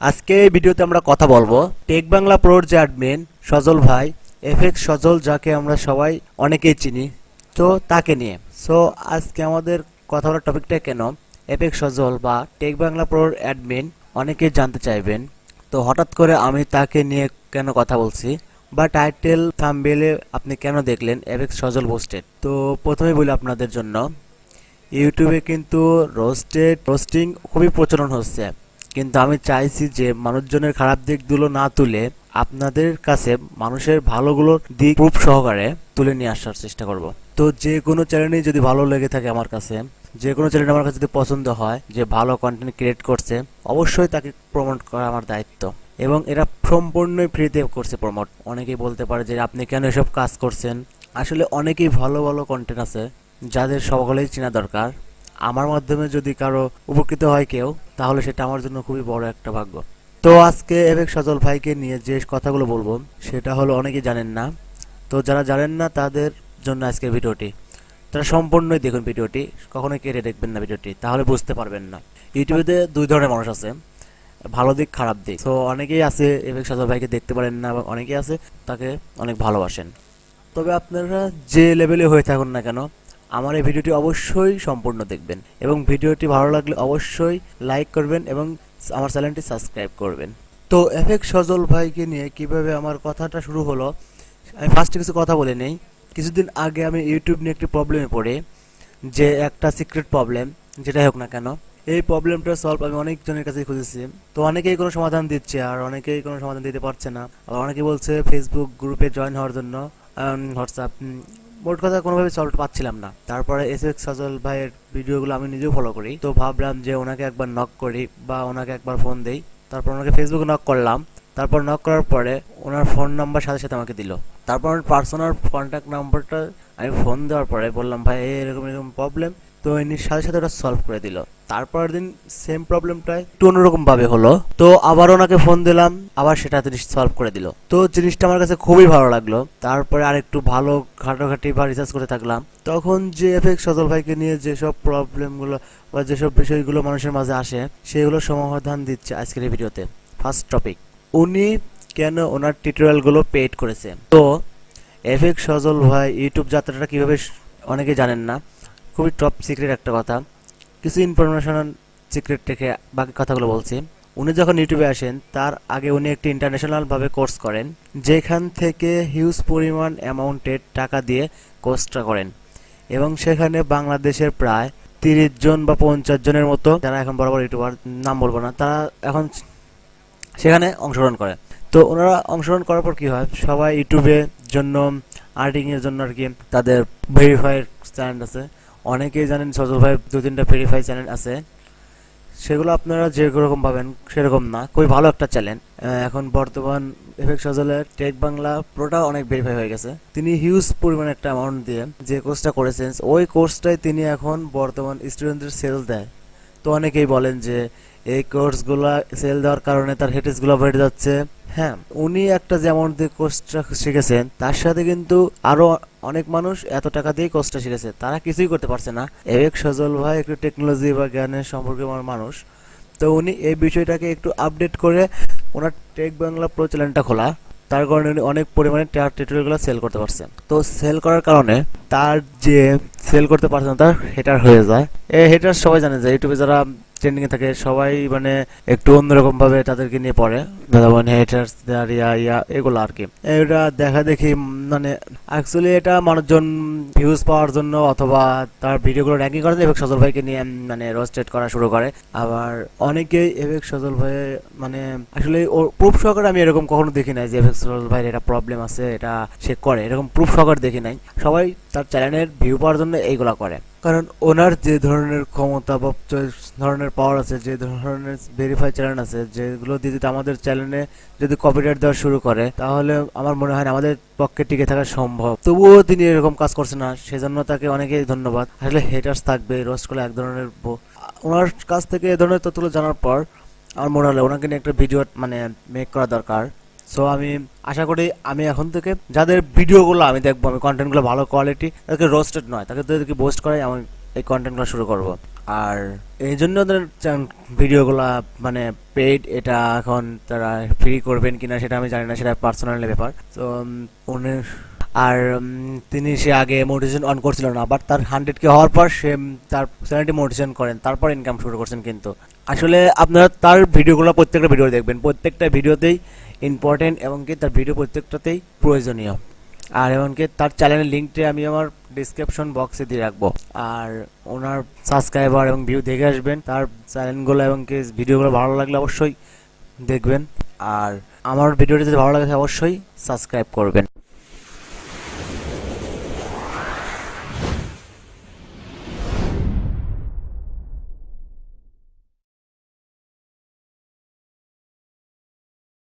আজকে এই ভিডিওতে আমরা কথা বলব। টেক বাংলা প্রোর যে অ্যাডমিন সজল ভাই, এফএক্স সজল, যাকে আমরা সবাই অনেকেই চিনি, তো তাকে নিয়ে। সো আজকে আমাদের কথা বলার টপিকটা কেন? এফএক্স সজল বা টেক বাংলা প্রোর অ্যাডমিন অনেকেই জানতে চাইবেন। তো হঠাৎ করে আমি তাকে নিয়ে কেন কথা বলছি? বা টাইটেল থাম্বেলে আপনি কেন দেখলেন এফএক্স সজল পোস্টেড তো প্রথমে বলি আপনাদের জন্য, ইউটিউবে কিন্তু রোস্টেড রোস্টিং খুবই প্রচলন হচ্ছে। কিন্তু আমি চাইছি যে মানুষজনের খারাপ দিকগুলো না তুলে আপনাদের কাছে মানুষের ভালোগুলোর দিক প্রুফ সহকারে তুলে নিয়ে আসার চেষ্টা করব। তো যে কোনো চ্যানেলই যদি ভালো লেগে থাকে আমার কাছে, যে কোনো চ্যানেল আমার কাছে যদি পছন্দ হয়, যে ভালো কন্টেন্ট ক্রিয়েট করছে, অবশ্যই তাকে প্রমোট করা আমার দায়িত্ব। এবং এরা সম্পূর্ণই ফ্রিতে করছে প্রমোট অনেকেই বলতে পারে যে আপনি কেন এসব কাজ করছেন? আসলে অনেকেই ভালো ভালো কন্টেন্ট আছে, যাদের সকলেই চেনা দরকার। আমার মাধ্যমে যদি কারও উপকৃত হয় কেউ, তাহলে সেটা আমার জন্য খুবই বড় একটা ভাগ্য। তো আজকে এবেক সজল ভাইকে নিয়ে যে কথাগুলো বলব, সেটা হলো অনেকেই জানেন না। তো যারা জানেন না, তাদের জন্য আজকের ভিডিওটি। তারা সম্পূর্ণই দেখুন ভিডিওটি, কখনোই কেটে দেখবেন না ভিডিওটি, তাহলে বুঝতে পারবেন না। ইউটিউবে দুই ধরনের মানুষ আছে, ভালো দিক, খারাপ দিক। তো অনেকেই আছে, এবেক সজল ভাইকে দেখতে পারেন না এবং অনেকেই আছে, তাকে অনেক ভালোবাসেন। তবে আপনারা যে লেভেলে হয়ে থাকুন না কেন আমার এই ভিডিওটি অবশ্যই সম্পূর্ণ দেখবেন এবং ভিডিওটি ভালো লাগলে অবশ্যই লাইক করবেন এবং আমার চ্যানেলটি সাবস্ক্রাইব করবেন। তো এফেক্ট সজল ভাইকে নিয়ে কীভাবে আমার কথাটা শুরু হলো, আমি ফার্স্টে কিছু কথা বলে নেই। কিছুদিন আগে আমি ইউটিউব নিয়ে একটি প্রবলেমে পড়ে, যে একটা সিক্রেট প্রবলেম যেটাই হোক না কেন, এই প্রবলেমটা সলভ আমি অনেকজনের কাছে খুঁজেছি। তো অনেকেই কোনো সমাধান দিচ্ছে আর অনেকেই কোনো সমাধান দিতে পারছে না। আবার অনেকে বলছে ফেসবুক গ্রুপে জয়েন হওয়ার জন্য হোয়াটসঅ্যাপ মোট কথা কোনোভাবে সলভ পাচ্ছিলাম না। তারপরে এস এক্স সজল ভাইয়ের ভিডিওগুলো আমি নিজেও ফলো করি। তো ভাবলাম যে ওনাকে একবার নক করি বা ওনাকে একবার ফোন দেই। তারপর ওনাকে ফেসবুকে নক করলাম। তারপর নক করার পরে ওনার ফোন নাম্বার সাথে সাথে আমাকে দিল। তারপর পার্সোনাল কন্ট্যাক্ট নাম্বারটা আমি ফোন দেওয়ার পরে বললাম, ভাই, এরকম এরকম প্রবলেম ইনি সাথে সাথে ওটা সলভ করে দিল। তারপরের দিন সেম প্রবলেমটাই একটু অন্যরকম ভাবে হলো। তো আবার ওনাকে ফোন দিলাম, আবার সেটা তিনি সলভ করে দিল। তো জিনিসটা আমার কাছে খুবই ভালো লাগল। তারপরে আর একটু ভালো ঘাটাঘাটি বা রিসার্চ করে থাকলাম। তখন যে এফেক্ট সজল ভাইকে নিয়ে যেসব প্রবলেমগুলো বা যেসব বিষয়গুলো মানুষের মাঝে আসে, সেগুলো সমাধান দিচ্ছে আজকের এই ভিডিওতে। ফার্স্ট টপিক উনি কেন ওনার টিউটোরিয়ালগুলো পেড করেছে? তো এফেক্ট সজল ভাই ইউটিউব যাত্রাটা কীভাবে অনেকে জানেন না। খুবই টপ সিক্রেট একটা কথা। কিছু ইনফরমেশন সিক্রেট রেখে বাকি কথাগুলো বলছি। উনি যখন ইউটিউবে আসেন, তার আগে উনি একটি ইন্টারন্যাশনালভাবে কোর্স করেন, যেখান থেকে হিউজ পরিমাণ অ্যামাউন্টের টাকা দিয়ে কোর্সটা করেন। এবং সেখানে বাংলাদেশের প্রায় তিরিশ জন বা পঞ্চাশ জনের মতো, যারা এখন বড় বড় ইউটিউবার, নাম বলব না, তারা এখন সেখানে অংশগ্রহণ করে। তো ওনারা অংশগ্রহণ করার পর কি হয়? সবাই ইউটিউবের জন্য আর্টিংয়ের জন্য আর কি, তাদের ভেরিফাইড চ্যানেল আছে। অনেকেই জানেন সজল ভাই দু তিনটা ভেরিফাই চ্যানেল আছে। সেগুলো আপনারা যেরকম পাবেন, সেরকম না। খুবই ভালো একটা চ্যানেল এখন বর্তমান এফেক্ট সজলের টেক বাংলা পুরোটা অনেক ভেরিফাই হয়ে গেছে। তিনি হিউজ পরিমাণ একটা অ্যামাউন্ট দিয়ে যে কোর্সটা করেছেন, ওই কোর্সটাই তিনি এখন বর্তমান স্টুডেন্টদের সেল দেয়। তো অনেকেই বলেন যে এই কোর্সগুলো সেল দেওয়ার কারণে তার হেটেসগুলো বেড়ে যাচ্ছে। হ্যাঁ উনি একটা যেমন দিয়ে কোর্সটা শিখেছেন, তার সাথে কিন্তু আরও অনেক মানুষ এত টাকা দিয়ে কোর্সটা শিখেছে। তারা কিছুই করতে পারছে না। এবেক সজল ভাই একটু টেকনোলজি বা জ্ঞানের সম্পর্কে আমার মানুষ। তো উনি এই বিষয়টাকে একটু আপডেট করে ওনার টেক বাংলা প্রো চ্যানেলটা খোলা। তার কারণে উনি অনেক পরিমাণে টিউটোরিয়ালগুলো সেল করতে পারছেন। তো সেল করার কারণে তার যে সেল করতে পারছে না, তার হেটার হয়ে যায়। এই হেটার সবাই জানে যে ইউটিউবে যারা ট্রেন্ডিং এ থাকে, সবাই মানে একটু অন্যরকম ভাবে তাদেরকে নিয়ে পড়ে। যেমন হেটার্স ইয়া ইয়া, এগুলো আর কি। এটা দেখা দেখি মানে অ্যাকচুয়ালি এটা মানুষজন ভিউজ পাওয়ার জন্য অথবা তার ভিডিওগুলো র্যাঙ্কিং করার এবং সজল ভাইকে নিয়ে মানে রোস্টেড করা শুরু করে। আবার অনেকেই এবেক সজল ভাই মানে আসলে ওর প্রুফ সহকারে আমি এরকম কখনো দেখি নাই যে এবেক সজল ভাইয়ের এটা প্রবলেম আছে, এটা সে করে। এরকম প্রুফ সহকারে দেখি নাই। সবাই তার চ্যানেলের ভিউ পাওয়ার জন্য এইগুলা করে। কারণ ওনার যে ধরনের ক্ষমতা বা ধরনের পাওয়ার আছে, যে ধরনের ভেরিফাই চ্যানেল আছে, যেগুলো দিয়ে যদি আমাদের চ্যানেলে যদি কপিরাইট দেওয়া শুরু করে, তাহলে আমার মনে হয় আমাদের পক্ষে টিকে থাকা সম্ভব। তবুও তিনি এরকম কাজ করছে না, সেজন্য তাকে অনেকেই ধন্যবাদ। আসলে হেটার্স থাকবে রোস্ট করলে এক ধরনের ওনার কাছ থেকে এ ধরনের তথ্যগুলো জানার পর, আমার মনে হলো ওনাকে নিয়ে একটা ভিডিও মানে মেক করা দরকার। সো আমি আশা করি আমি এখন থেকে যাদের ভিডিওগুলো আমি দেখব, আমি কন্টেন্টগুলো ভালো কোয়ালিটি তাদেরকে রোস্টেড নয়, তাকে তাদেরকে বোস্ট করাই আমি এই কন্টেন্টগুলো শুরু করব। আর এই জন্য ওদের ভিডিওগুলা মানে পেইড এটা এখন তারা ফ্রি করবেন কিনা সেটা আমি জানি না, সেটা পার্সোনাল ব্যাপার। তো উনি, আর তিনি সে আগে মোটিভেশন অন করছিল না বাট তার হান্ড্রেড কে হওয়ার পর সে তার চ্যানেলটি মোটিভেশন করেন, তারপর ইনকাম শুরু করছেন কিন্তু। আসলে আপনারা তার ভিডিওগুলো প্রত্যেকটা ভিডিও দেখবেন, প্রত্যেকটা ভিডিওতেই ইম্পর্টেন্ট এবং কি তার ভিডিও প্রত্যেকটাতেই প্রয়োজনীয়। আর এমনকি তার চ্যানেলের লিঙ্কটি আমি আমার ডিসক্রিপশন বক্সে দিয়ে রাখব। আর ওনার সাবস্ক্রাইবার এবং ভিউ দেখে আসবেন, তার চ্যানেলগুলো এবং কি ভিডিওগুলো ভালো লাগলে অবশ্যই দেখবেন। আর আমার ভিডিওটি যদি ভালো লাগে অবশ্যই সাবস্ক্রাইব করবেন।